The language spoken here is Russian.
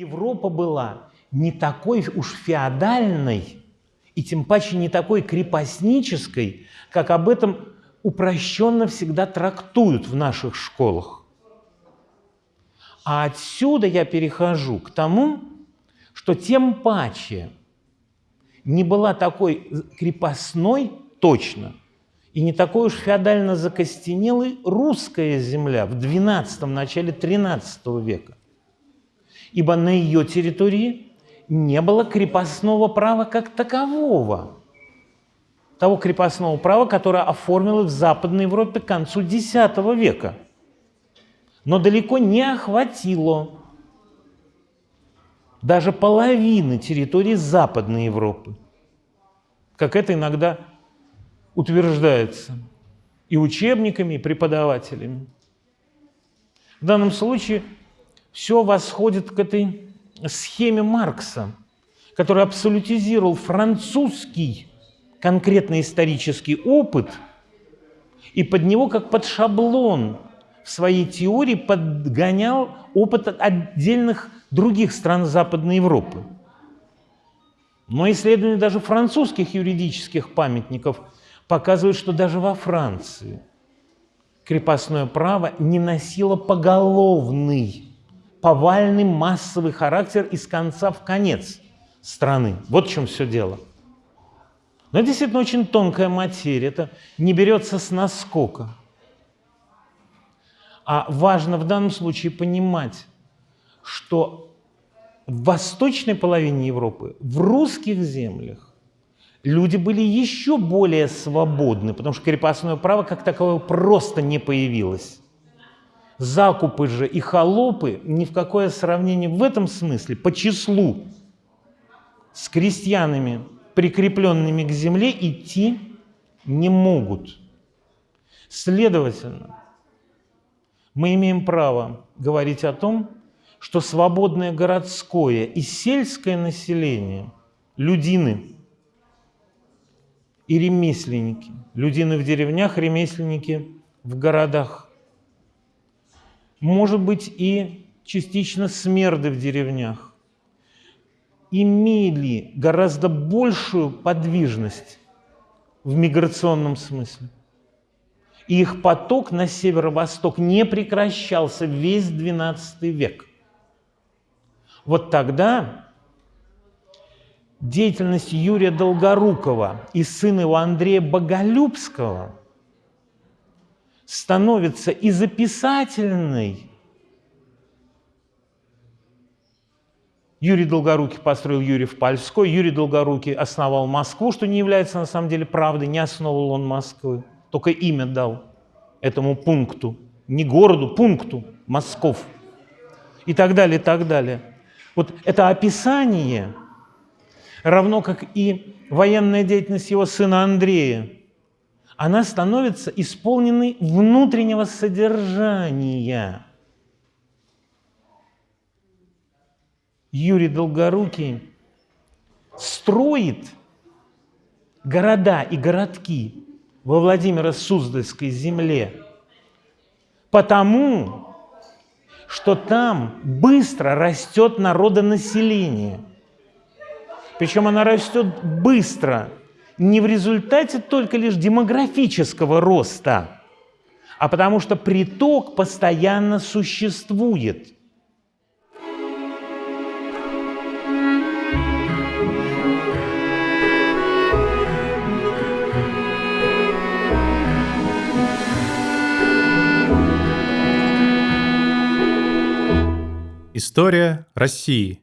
Европа была не такой уж феодальной и тем паче не такой крепостнической, как об этом упрощенно всегда трактуют в наших школах. А отсюда я перехожу к тому, что тем паче не была такой крепостной точно и не такой уж феодально закостенелой русская земля в XII, начале XIII века. Ибо на ее территории не было крепостного права как такового. Того крепостного права, которое оформилось в Западной Европе к концу X века. Но далеко не охватило даже половины территории Западной Европы, как это иногда утверждается и учебниками, и преподавателями. В данном случае все восходит к этой схеме Маркса, который абсолютизировал французский конкретный исторический опыт и под него, как под шаблон, в своей теории подгонял опыт отдельных других стран Западной Европы. Но исследования даже французских юридических памятников показывают, что даже во Франции крепостное право не носило поголовный, повальный массовый характер из конца в конец страны. Вот в чем все дело. Но это действительно очень тонкая материя, это не берется с наскока. А важно в данном случае понимать, что в восточной половине Европы, в русских землях, люди были еще более свободны, потому что крепостное право как таковое просто не появилось. Закупы же и холопы ни в какое сравнение в этом смысле по числу с крестьянами, прикрепленными к земле, идти не могут. Следовательно, мы имеем право говорить о том, что свободное городское и сельское население, людины и ремесленники, людины в деревнях, ремесленники в городах, может быть и частично смерды в деревнях, имели гораздо большую подвижность в миграционном смысле. И их поток на северо-восток не прекращался весь XII век. Вот тогда деятельность Юрия Долгорукова и сына его Андрея Боголюбского становится и записательной. Юрий Долгорукий построил Юрьев Польской, Юрий Долгорукий основал Москву, что не является на самом деле правдой, не основывал он Москвы, только имя дал этому пункту, не городу, пункту, Москов. И так далее, и так далее. Вот это описание, равно как и военная деятельность его сына Андрея, она становится исполненной внутреннего содержания. Юрий Долгорукий строит города и городки во Владимиро-Суздальской земле, потому что там быстро растет народонаселение. Причем она растет быстро, не в результате только лишь демографического роста, а потому что приток постоянно существует. История России.